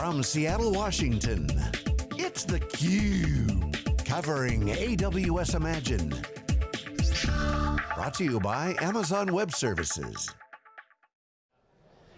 From Seattle, Washington, it's theCUBE. Covering AWS Imagine. Brought to you by Amazon Web Services.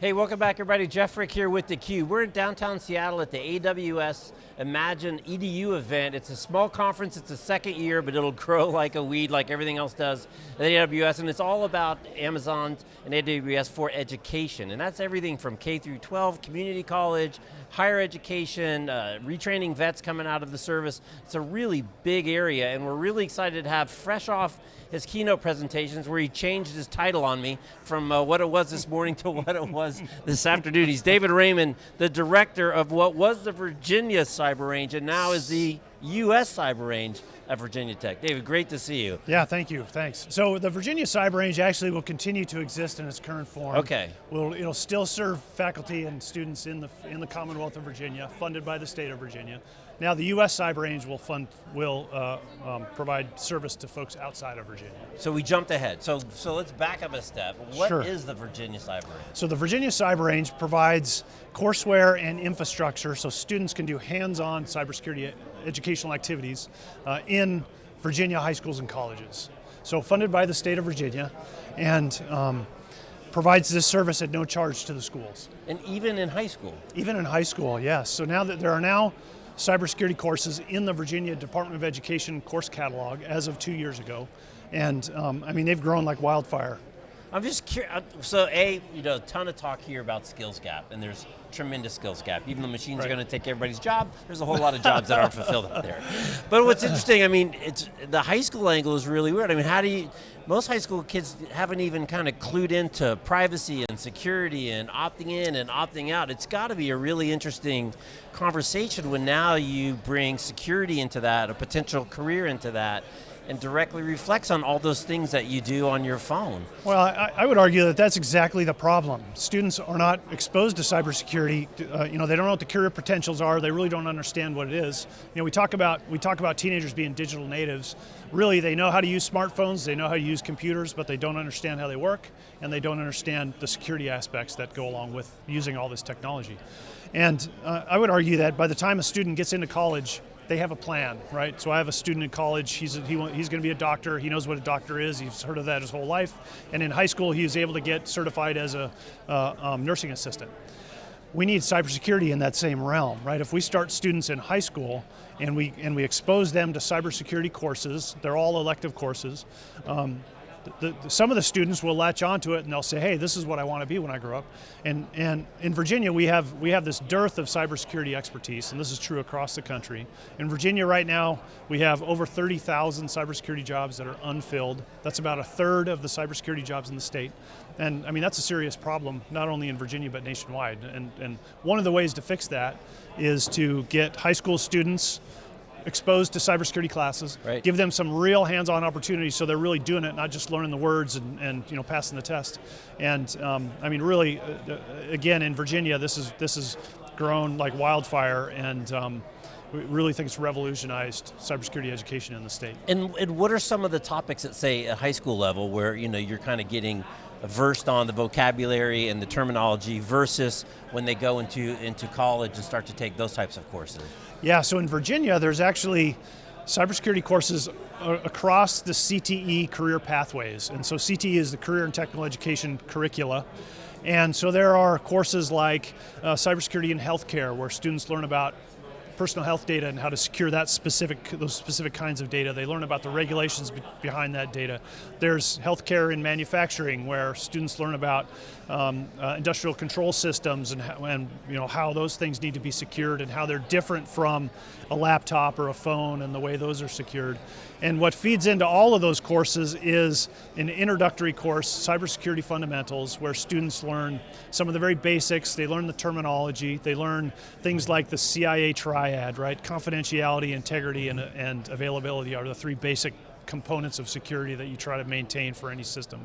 Hey, welcome back everybody. Jeff Frick here with theCUBE. We're in downtown Seattle at the AWS Imagine EDU event. It's a small conference, it's the second year, but it'll grow like a weed like everything else does at AWS, and it's all about Amazon and AWS for education. And that's everything from K through 12, community college, higher education, uh, retraining vets coming out of the service. It's a really big area, and we're really excited to have fresh off his keynote presentations where he changed his title on me from uh, what it was this morning to what it was this afternoon. He's David Raymond, the director of what was the Virginia Cyber Range and now is the US Cyber Range at Virginia Tech. David, great to see you. Yeah, thank you, thanks. So the Virginia Cyber Range actually will continue to exist in its current form. Okay. We'll, it'll still serve faculty and students in the, in the Commonwealth of Virginia, funded by the state of Virginia. Now the U.S. Cyber Range will fund, will uh, um, provide service to folks outside of Virginia. So we jumped ahead. So, so let's back up a step. What sure. is the Virginia Cyber Range? So the Virginia Cyber Range provides courseware and infrastructure so students can do hands-on cybersecurity educational activities uh, in Virginia high schools and colleges. So funded by the state of Virginia and um, provides this service at no charge to the schools. And even in high school? Even in high school, yes. So now that there are now cybersecurity courses in the Virginia Department of Education course catalog as of two years ago. And um, I mean, they've grown like wildfire. I'm just curious, uh, so A, you know, a ton of talk here about skills gap, and there's tremendous skills gap. Even the machines right. are going to take everybody's job, there's a whole lot of jobs that aren't fulfilled out there. But what's interesting, I mean, it's the high school angle is really weird. I mean, how do you, most high school kids haven't even kind of clued into privacy and security and opting in and opting out. It's got to be a really interesting conversation when now you bring security into that, a potential career into that, and directly reflects on all those things that you do on your phone. Well, I, I would argue that that's exactly the problem. Students are not exposed to cybersecurity. Uh, you know, they don't know what the career potentials are. They really don't understand what it is. You know, we talk about we talk about teenagers being digital natives. Really, they know how to use smartphones. They know how to use computers, but they don't understand how they work, and they don't understand the security aspects that go along with using all this technology. And uh, I would argue that by the time a student gets into college, they have a plan, right? So I have a student in college, he's, he, he's going to be a doctor, he knows what a doctor is, he's heard of that his whole life, and in high school he was able to get certified as a uh, um, nursing assistant. We need cybersecurity in that same realm, right? If we start students in high school and we, and we expose them to cybersecurity courses, they're all elective courses, um, the, the, some of the students will latch onto it and they'll say, hey, this is what I want to be when I grow up. And, and in Virginia, we have, we have this dearth of cybersecurity expertise, and this is true across the country. In Virginia right now, we have over 30,000 cybersecurity jobs that are unfilled. That's about a third of the cybersecurity jobs in the state. And I mean, that's a serious problem, not only in Virginia, but nationwide. And, and one of the ways to fix that is to get high school students exposed to cybersecurity classes, right. give them some real hands-on opportunities so they're really doing it, not just learning the words and, and you know passing the test. And um, I mean, really, uh, uh again, in Virginia, this is this has grown like wildfire, and um, we really think it's revolutionized cybersecurity education in the state. And, and what are some of the topics at say at high school level where you know you're kind of getting versed on the vocabulary and the terminology versus when they go into, into college and start to take those types of courses? Yeah, so in Virginia, there's actually cybersecurity courses across the CTE career pathways. And so CTE is the Career and Technical Education curricula. And so there are courses like uh, cybersecurity in healthcare where students learn about personal health data and how to secure that specific, those specific kinds of data. They learn about the regulations be behind that data. There's healthcare in manufacturing where students learn about um, uh, industrial control systems and, and you know, how those things need to be secured and how they're different from a laptop or a phone and the way those are secured. And what feeds into all of those courses is an introductory course, Cybersecurity Fundamentals, where students learn some of the very basics, they learn the terminology, they learn things like the CIA triad, right? Confidentiality, integrity, and, and availability are the three basic components of security that you try to maintain for any system.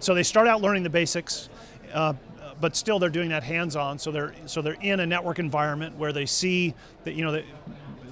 So they start out learning the basics, uh, but still they're doing that hands-on, so they're, so they're in a network environment where they see that, you know, that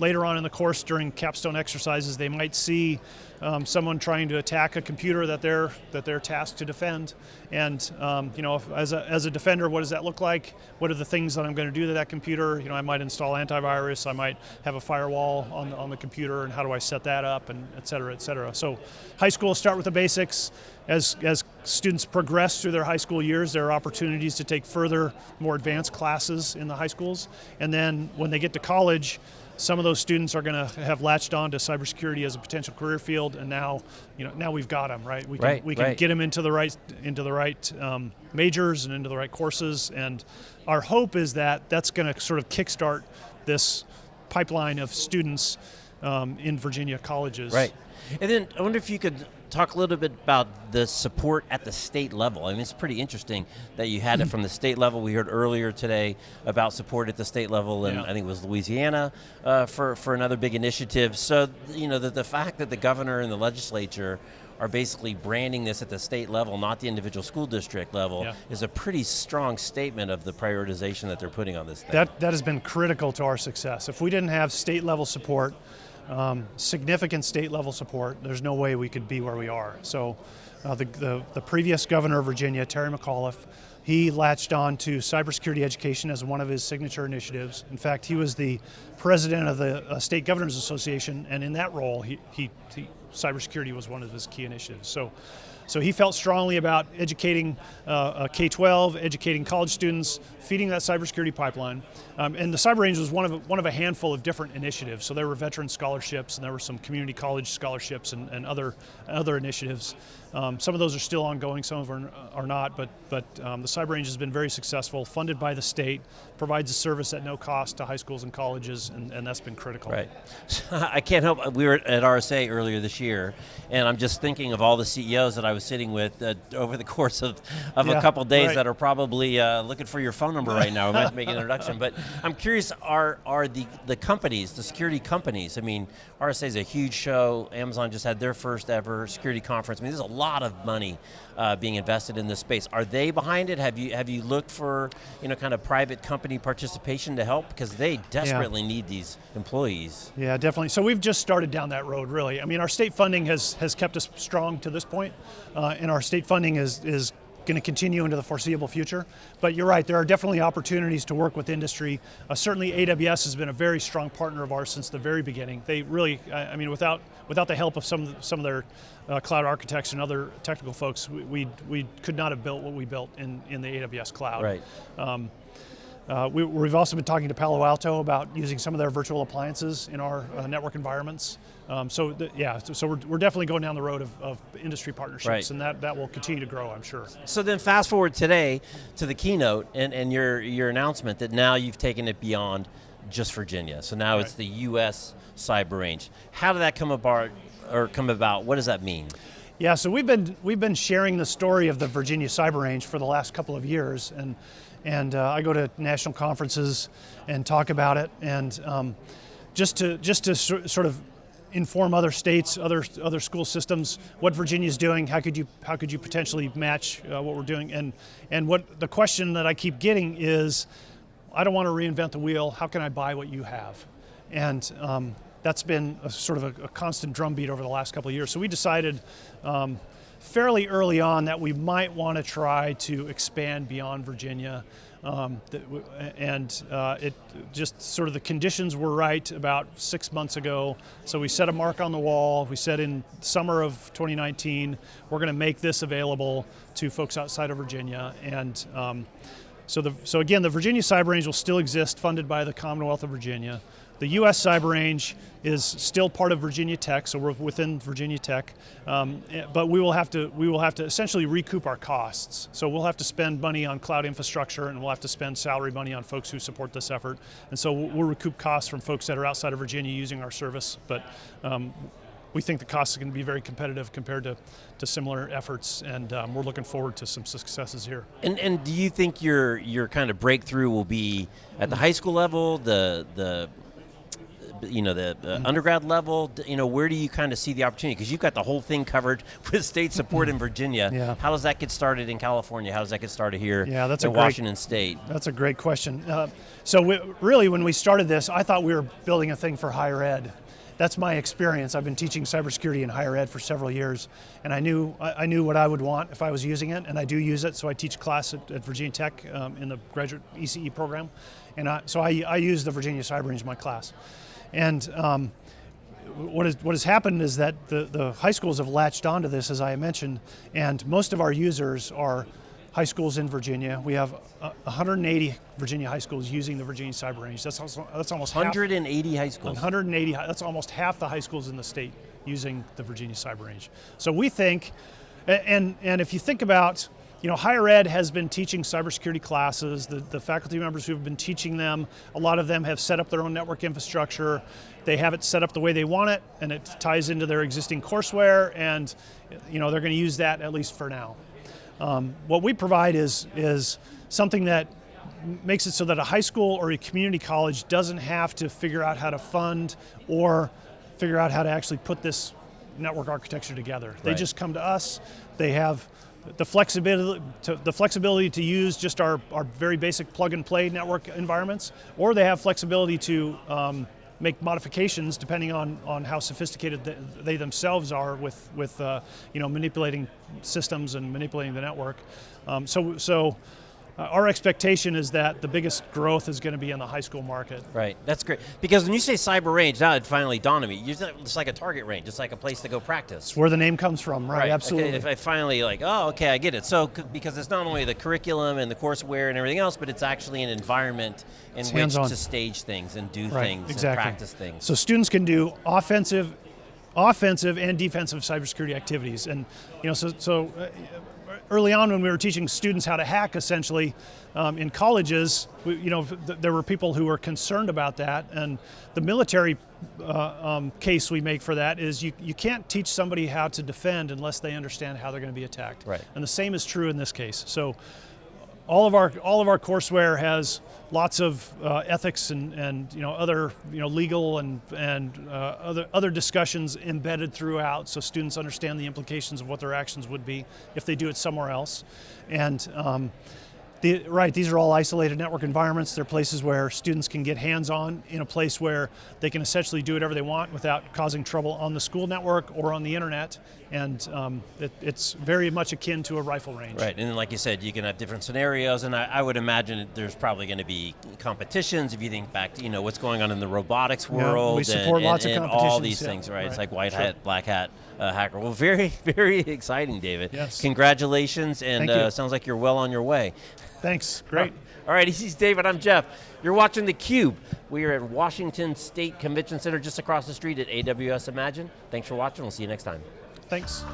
later on in the course during capstone exercises, they might see um, someone trying to attack a computer that they're that they're tasked to defend. And um, you know, if, as a as a defender, what does that look like? What are the things that I'm going to do to that computer? You know, I might install antivirus. I might have a firewall on the, on the computer, and how do I set that up, and et cetera, et cetera. So, high school start with the basics. As as students progress through their high school years, there are opportunities to take further, more advanced classes in the high schools, and then when they get to college some of those students are going to have latched on to cybersecurity as a potential career field, and now, you know, now we've got them right. We can right, we can right. get them into the right into the right um, majors and into the right courses, and our hope is that that's going to sort of kickstart this pipeline of students um, in Virginia colleges. Right. And then I wonder if you could talk a little bit about the support at the state level. I mean, it's pretty interesting that you had it from the state level. We heard earlier today about support at the state level, and Yeah. I think it was Louisiana uh, for for another big initiative. So you know, the, the fact that the governor and the legislature are basically branding this at the state level, not the individual school district level, Yeah. is a pretty strong statement of the prioritization that they're putting on this thing. That, that has been critical to our success. If we didn't have state level support, um, significant state level support, there's no way we could be where we are. So uh, the, the, the previous governor of Virginia, Terry McAuliffe, he latched on to cybersecurity education as one of his signature initiatives. In fact, he was the president of the uh, State Governors Association, and in that role, he, he, he, cybersecurity was one of his key initiatives. So so he felt strongly about educating uh, uh, K-12, educating college students, feeding that cybersecurity pipeline. Um, and the Cyber Range was one of, one of a handful of different initiatives. So there were veteran scholarships and there were some community college scholarships and, and other, other initiatives. Um, some of those are still ongoing, some of them are, are not, but, but um, the Cyber Range has been very successful, funded by the state, provides a service at no cost to high schools and colleges, and, and that's been critical. Right. I can't help. We were at RSA earlier this year, and I'm just thinking of all the CEOs that I was sitting with uh, over the course of, of Yeah, a couple days right. that are probably uh, looking for your phone number right now. We might make an introduction, but I'm curious: are are the the companies, the security companies? I mean, RSA is a huge show. Amazon just had their first ever security conference. I mean, there's a lot of money uh, being invested in this space. Are they behind it? Have you have you looked for you know kind of private company participation to help because they desperately need these employees? Yeah, definitely. So we've just started down that road, really. I mean, our state funding has has kept us strong to this point, uh, and our state funding is is going to continue into the foreseeable future. But you're right, there are definitely opportunities to work with industry. Uh, certainly, AWS has been a very strong partner of ours since the very beginning. They really, I mean, without without the help of some some of their uh, cloud architects and other technical folks, we, we we could not have built what we built in in the AWS cloud. Right. Um, uh, we, we've also been talking to Palo Alto about using some of their virtual appliances in our uh, network environments. Um, so th- yeah, so, so we're, we're definitely going down the road of, of industry partnerships, Right. and that, that will continue to grow, I'm sure. So then fast forward today to the keynote and, and your, your announcement that now you've taken it beyond just Virginia. So now it's the U.S. cyber range. How did that come about or come about? What does that mean? Yeah, so we've been we've been sharing the story of the Virginia Cyber Range for the last couple of years, and and uh, I go to national conferences and talk about it, and um, just to just to sort of inform other states, other other school systems, what Virginia's doing. How could you how could you potentially match uh, what we're doing? And and what the question that I keep getting is, I don't want to reinvent the wheel. How can I buy what you have? And um, that's been a sort of a, a constant drumbeat over the last couple of years. So we decided um, fairly early on that we might want to try to expand beyond Virginia. Um, and uh, it just sort of the conditions were right about six months ago. So we set a mark on the wall. We said in summer of 2019 we're going to make this available to folks outside of Virginia. And um, so, the, so again, the Virginia Cyber Range will still exist, funded by the Commonwealth of Virginia. The U.S. Cyber Range is still part of Virginia Tech, so we're within Virginia Tech. Um, eh, but we will have to we will have to essentially recoup our costs. So we'll have to spend money on cloud infrastructure, and we'll have to spend salary money on folks who support this effort. And so we'll, recoup costs from folks that are outside of Virginia using our service. But um, we think the costs are going to be very competitive compared to, to similar efforts, and um, we're looking forward to some successes here. And, and do you think your your kind of breakthrough will be at the high school level, the the you know, the uh, undergrad level? You know, where do you kind of see the opportunity? Because you've got the whole thing covered with state support in Virginia. Yeah. How does that get started in California? How does that get started here Yeah, that's in a great- Washington State? That's a great question. Uh, so we, really, when we started this, I thought we were building a thing for higher ed. That's my experience. I've been teaching cybersecurity in higher ed for several years, and I knew I, I knew what I would want if I was using it, and I do use it. So I teach class at, at Virginia Tech um, in the graduate ECE program, and I, so I, I use the Virginia Cyber Range in my class. And um, what, is, what has happened is that the, the high schools have latched onto this, as I mentioned, and most of our users are high schools in Virginia. We have uh, 180 Virginia high schools using the Virginia Cyber Range. That's, also, that's almost half, 180 high schools. 180, that's almost half the high schools in the state using the Virginia Cyber Range. So we think, and and if you think about, you know, higher ed has been teaching cybersecurity classes. The the faculty members who have been teaching them, a lot of them have set up their own network infrastructure. They have it set up the way they want it, and it ties into their existing courseware, and you know they're going to use that at least for now. Um, what we provide is is something that makes it so that a high school or a community college doesn't have to figure out how to fund or figure out how to actually put this network architecture together. They Right. just come to us. They have the flexibility to, the flexibility to use just our, our very basic plug and play network environments, or they have flexibility to um, make modifications depending on, on how sophisticated they, they themselves are with, with uh, you know, manipulating systems and manipulating the network. Um, so so uh, our expectation is that the biggest growth is going to be in the high school market. Right, that's great. Because when you say cyber range, now it finally dawned on me. You're It's like a target range. It's like a place to go practice. It's where the name comes from, right? Okay, Absolutely. if I finally like, oh, okay, I get it. So because it's not only the curriculum and the courseware and everything else, but it's actually an environment in It's which to stage things and do right, things exactly. and practice things. So students can do offensive, offensive and defensive cybersecurity activities, and you know, so so. Uh, Early on, when we were teaching students how to hack, essentially um, in colleges, we, you know, th- there were people who were concerned about that, and the military uh, um, case we make for that is you, you can't teach somebody how to defend unless they understand how they're going to be attacked. Right. And the same is true in this case. So all of our all of our courseware has lots of uh, ethics and, and you know other you know legal and and uh, other other discussions embedded throughout, so students understand the implications of what their actions would be if they do it somewhere else, and. Um, the, right, these are all isolated network environments. They're places where students can get hands-on in a place where they can essentially do whatever they want without causing trouble on the school network or on the internet. And um, it, it's very much akin to a rifle range. Right, and like you said, you can have different scenarios, and I, I would imagine there's probably going to be competitions. If you think back to you know what's going on in the robotics world. Yeah, we support and, lots of and, and all competitions, these yeah, things, right? It's like white sure. hat, black hat uh, hacker. Well, very, very exciting, David. Yes. Congratulations, and uh, sounds like you're well on your way. Thanks. Great. All right, he's David. I'm Jeff. You're watching theCUBE. We are at Washington State Convention Center just across the street at AWS Imagine. Thanks for watching. We'll see you next time. Thanks.